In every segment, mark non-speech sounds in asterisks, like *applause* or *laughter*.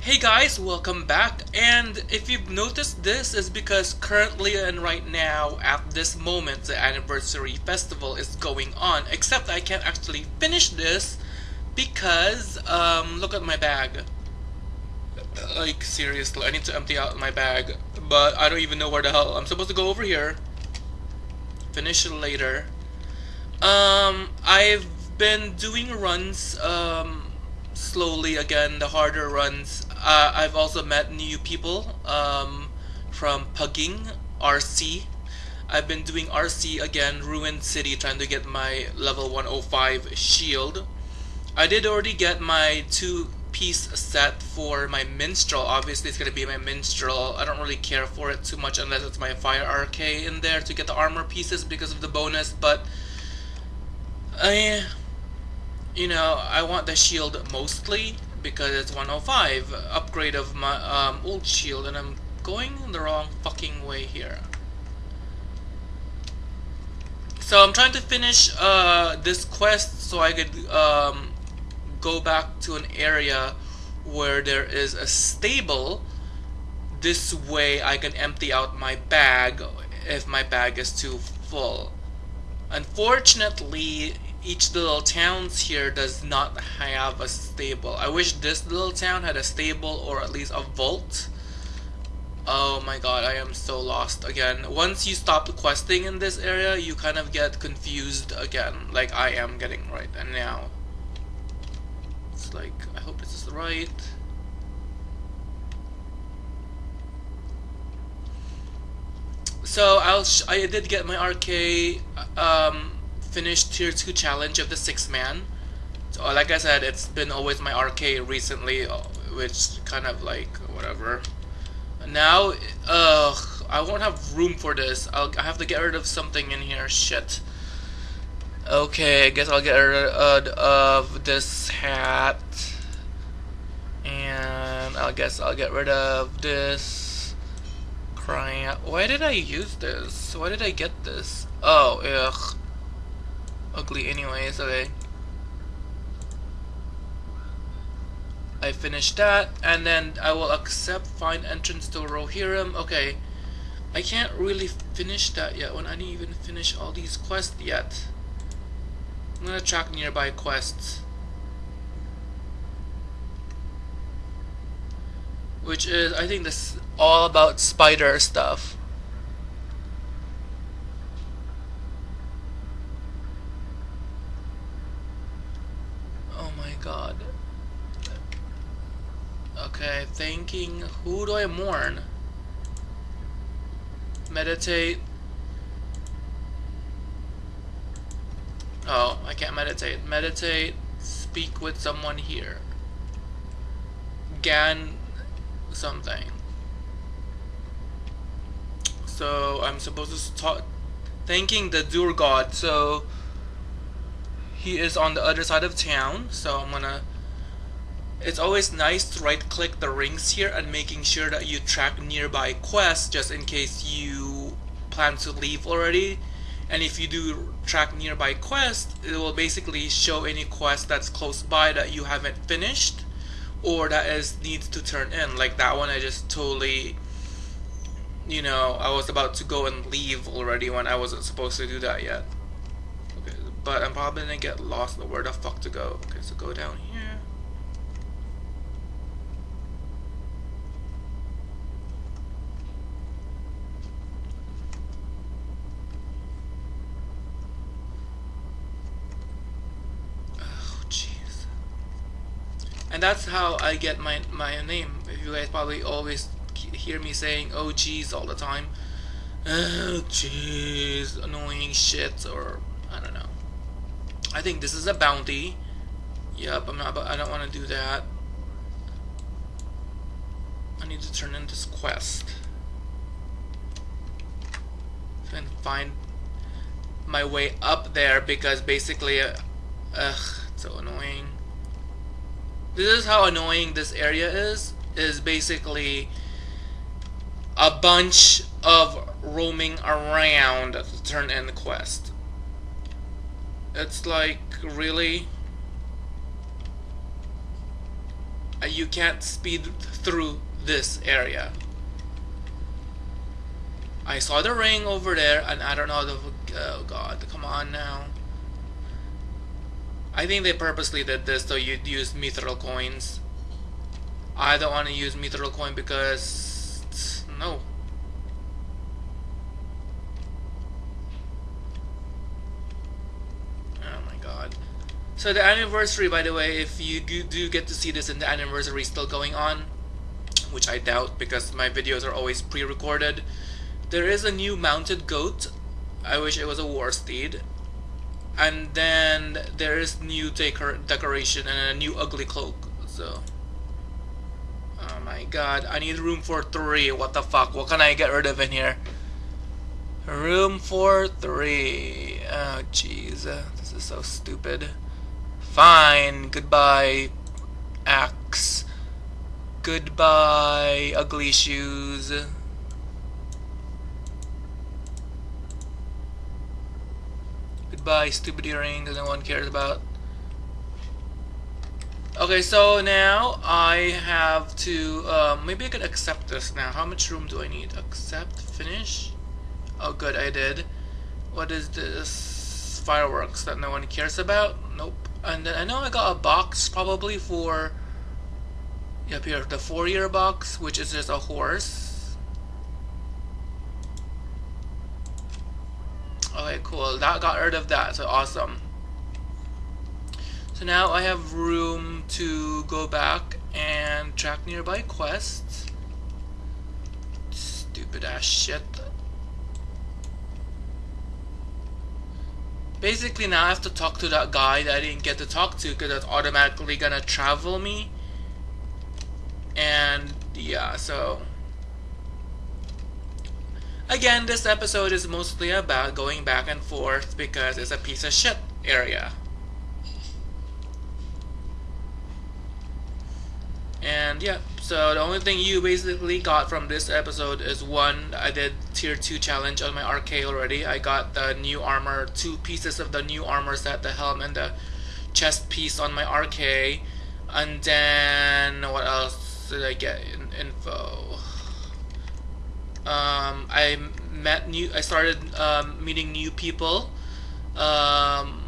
Hey guys, welcome back. And if you've noticed this is because currently and right now, at this moment, the anniversary festival is going on. Except I can't actually finish this because, um, look at my bag. Like, seriously, I need to empty out my bag. But I don't even know where the hell. I'm supposed to go over here. Finish it later. Um, I've been doing runs, um, slowly again, the harder runs. Uh, I've also met new people um, from Pugging RC. I've been doing RC again, Ruined City, trying to get my level 105 shield. I did already get my two piece set for my minstrel. Obviously, it's gonna be my minstrel. I don't really care for it too much unless it's my fire RK in there to get the armor pieces because of the bonus. But I you know, I want the shield mostly because it's 105 upgrade of my um, old shield and I'm going the wrong fucking way here. So I'm trying to finish uh, this quest so I could um, go back to an area where there is a stable. This way I can empty out my bag if my bag is too full. Unfortunately, each little towns here does not have a stable. I wish this little town had a stable or at least a vault. Oh my god, I am so lost again. Once you stop questing in this area, you kind of get confused again, like I am getting right and now. It's like, I hope this is right. So I'll I did get my RK um, finished tier 2 challenge of the 6 man. So like I said, it's been always my RK recently, uh, which kind of like, whatever. Now, uh, I won't have room for this. I'll I have to get rid of something in here. Shit. Okay, I guess I'll get rid of this hat. And I guess I'll get rid of this. Crying out. Why did I use this? Why did I get this? Oh, ugh ugly anyways, okay. I finished that, and then I will accept find entrance to Rohirrim. Okay, I can't really finish that yet when I didn't even finish all these quests yet. I'm gonna track nearby quests. Which is, I think this all about spider stuff. God. Okay, thinking, who do I mourn? Meditate. Oh, I can't meditate. Meditate, speak with someone here. Gan something. So I'm supposed to start thanking the Dur god. So he is on the other side of town so I'm gonna it's always nice to right click the rings here and making sure that you track nearby quests just in case you plan to leave already. And if you do track nearby quests it will basically show any quest that's close by that you haven't finished or that is needs to turn in. Like that one I just totally you know I was about to go and leave already when I wasn't supposed to do that yet but I'm probably gonna get lost in where the fuck to go. Okay, so go down here. Oh, jeez. And that's how I get my my name. If you guys probably always hear me saying "oh jeez" all the time. Oh jeez, annoying shit, or I don't know. I think this is a bounty. Yep, I'm not. I don't want to do that. I need to turn in this quest and find my way up there because basically, uh, ugh, so annoying. This is how annoying this area is. Is basically a bunch of roaming around to turn in the quest. It's like, really? uh, you can't speed through this area. I saw the ring over there, and I don't know the. Oh god, come on now. I think they purposely did this so you'd use mithril coins. I don't want to use mithril coin because no. Oh my god. So the anniversary, by the way, if you do get to see this in the anniversary still going on, which I doubt because my videos are always pre-recorded, there is a new mounted goat. I wish it was a war steed. And then there is new decor decoration and a new ugly cloak. So, oh my god, I need room for three. What the fuck? What can I get rid of in here? Room for three. Oh jeez, this is so stupid. Fine. Goodbye, axe. Goodbye, ugly shoes. Goodbye, stupid earring that no one cares about. Okay, so now I have to, um, maybe I can accept this now. How much room do I need? Accept, finish? Oh good, I did. What is this? Fireworks that no one cares about? Nope. And then I know I got a box probably for, yep here, the four year box, which is just a horse. Okay, cool. That got rid of that, so awesome. So now I have room to go back and track nearby quests. Stupid ass shit. Basically now I have to talk to that guy that I didn't get to talk to because that's automatically gonna travel me. And yeah, so Again, this episode is mostly about going back and forth because it's a piece of shit area. And yeah, so the only thing you basically got from this episode is one, I did tier 2 challenge on my RK already. I got the new armor, two pieces of the new armor set, the helm and the chest piece on my RK. And then, what else did I get in info? Um, I met new. I started um, meeting new people. Um,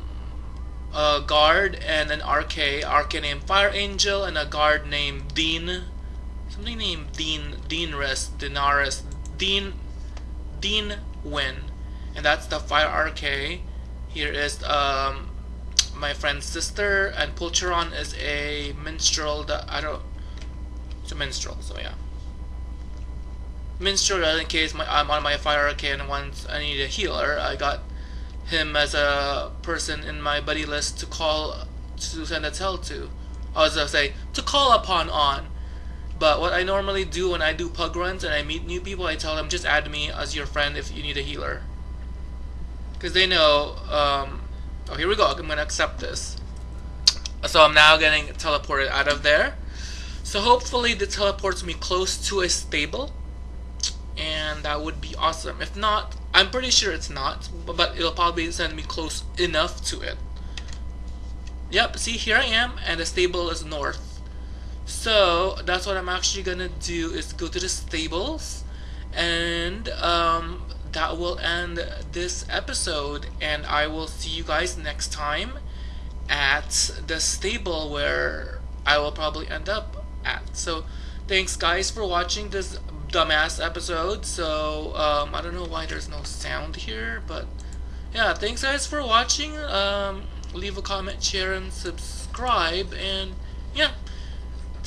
a guard and an RK. RK named Fire Angel and a guard named Dean. Named Dean Dean Rest Dinaris Dean Dean Win, and that's the Fire RK. Here is um, my friend's sister, and Pulcheron is a minstrel. That I don't. It's a minstrel, so yeah minstrel in case my, I'm on my fire and once I need a healer. I got him as a person in my buddy list to call to send a tell to. I was gonna say to call upon on. But what I normally do when I do pug runs and I meet new people, I tell them just add me as your friend if you need a healer. Because they know, um, oh here we go, I'm gonna accept this. So I'm now getting teleported out of there. So hopefully it teleports me close to a stable and that would be awesome. If not, I'm pretty sure it's not, but it'll probably send me close enough to it. Yep, see here I am, and the stable is north. So that's what I'm actually gonna do is go to the stables, and um, that will end this episode, and I will see you guys next time at the stable where I will probably end up at. So thanks guys for watching this dumbass episode, so um, I don't know why there's no sound here, but yeah, thanks guys for watching. Um, leave a comment, share, and subscribe, and yeah,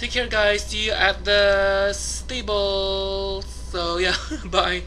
take care guys. See you at the stable. So yeah, *laughs* bye.